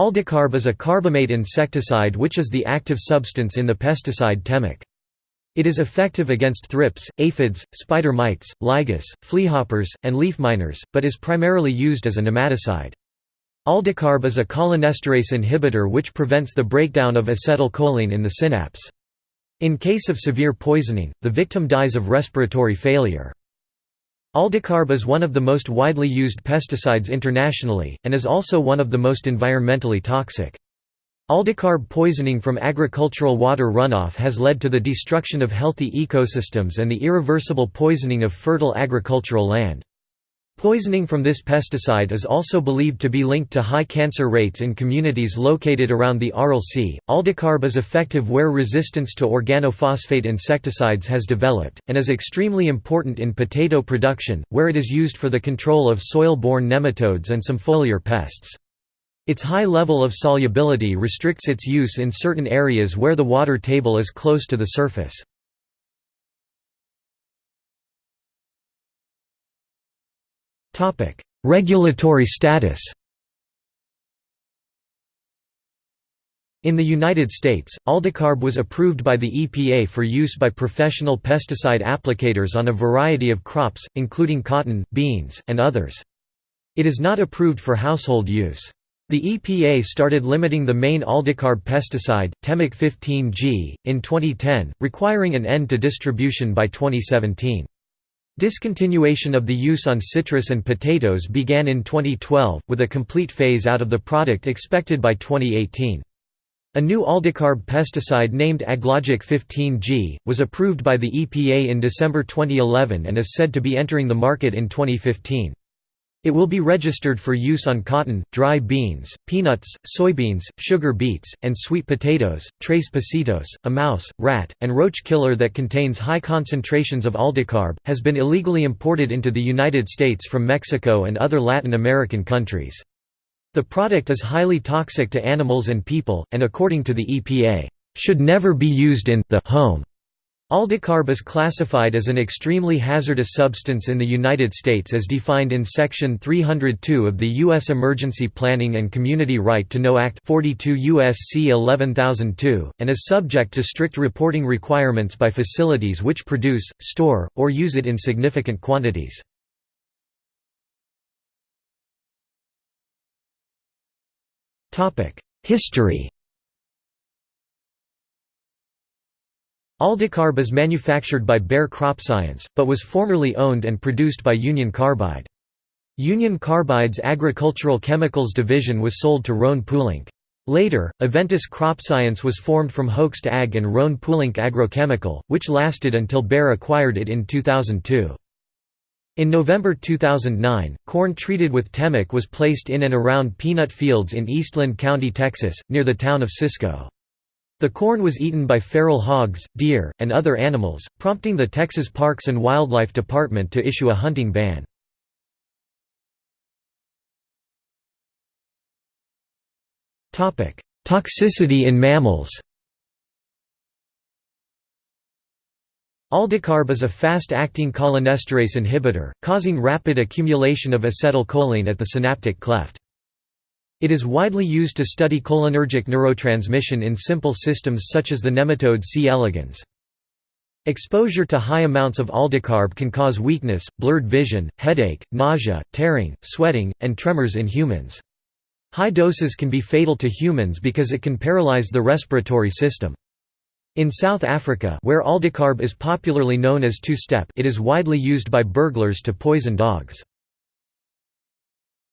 Aldicarb is a carbamate insecticide which is the active substance in the pesticide Temik. It is effective against thrips, aphids, spider mites, lygus, fleahoppers, and leaf miners, but is primarily used as a nematicide. Aldicarb is a cholinesterase inhibitor which prevents the breakdown of acetylcholine in the synapse. In case of severe poisoning, the victim dies of respiratory failure. Aldicarb is one of the most widely used pesticides internationally, and is also one of the most environmentally toxic. Aldicarb poisoning from agricultural water runoff has led to the destruction of healthy ecosystems and the irreversible poisoning of fertile agricultural land. Poisoning from this pesticide is also believed to be linked to high cancer rates in communities located around the Aral Sea. Aldicarb is effective where resistance to organophosphate insecticides has developed, and is extremely important in potato production, where it is used for the control of soil-borne nematodes and some foliar pests. Its high level of solubility restricts its use in certain areas where the water table is close to the surface. Regulatory status In the United States, Aldicarb was approved by the EPA for use by professional pesticide applicators on a variety of crops, including cotton, beans, and others. It is not approved for household use. The EPA started limiting the main aldicarb pesticide, Temik 15G, in 2010, requiring an end to distribution by 2017. Discontinuation of the use on citrus and potatoes began in 2012, with a complete phase out of the product expected by 2018. A new aldicarb pesticide named Aglogic 15G, was approved by the EPA in December 2011 and is said to be entering the market in 2015. It will be registered for use on cotton, dry beans, peanuts, soybeans, sugar beets, and sweet potatoes. Tres Pasitos, a mouse, rat, and roach killer that contains high concentrations of aldicarb, has been illegally imported into the United States from Mexico and other Latin American countries. The product is highly toxic to animals and people, and according to the EPA, should never be used in the home. Aldicarb is classified as an extremely hazardous substance in the United States as defined in Section 302 of the U.S. Emergency Planning and Community Right to Know Act 42 U.S.C. 11002, and is subject to strict reporting requirements by facilities which produce, store, or use it in significant quantities. History Aldicarb is manufactured by Bayer CropScience, but was formerly owned and produced by Union Carbide. Union Carbide's agricultural chemicals division was sold to Rhone-Poulenc. Later, Aventis CropScience was formed from Hoechst Ag and Rhone-Poulenc Agrochemical, which lasted until Bayer acquired it in 2002. In November 2009, corn treated with Temik was placed in and around peanut fields in Eastland County, Texas, near the town of Cisco. The corn was eaten by feral hogs, deer, and other animals, prompting the Texas Parks and Wildlife Department to issue a hunting ban. Toxicity in mammals Aldicarb is a fast-acting cholinesterase inhibitor, causing rapid accumulation of acetylcholine at the synaptic cleft. It is widely used to study cholinergic neurotransmission in simple systems such as the nematode C. elegans. Exposure to high amounts of aldicarb can cause weakness, blurred vision, headache, nausea, tearing, sweating, and tremors in humans. High doses can be fatal to humans because it can paralyze the respiratory system. In South Africa where aldicarb is popularly known as two-step it is widely used by burglars to poison dogs.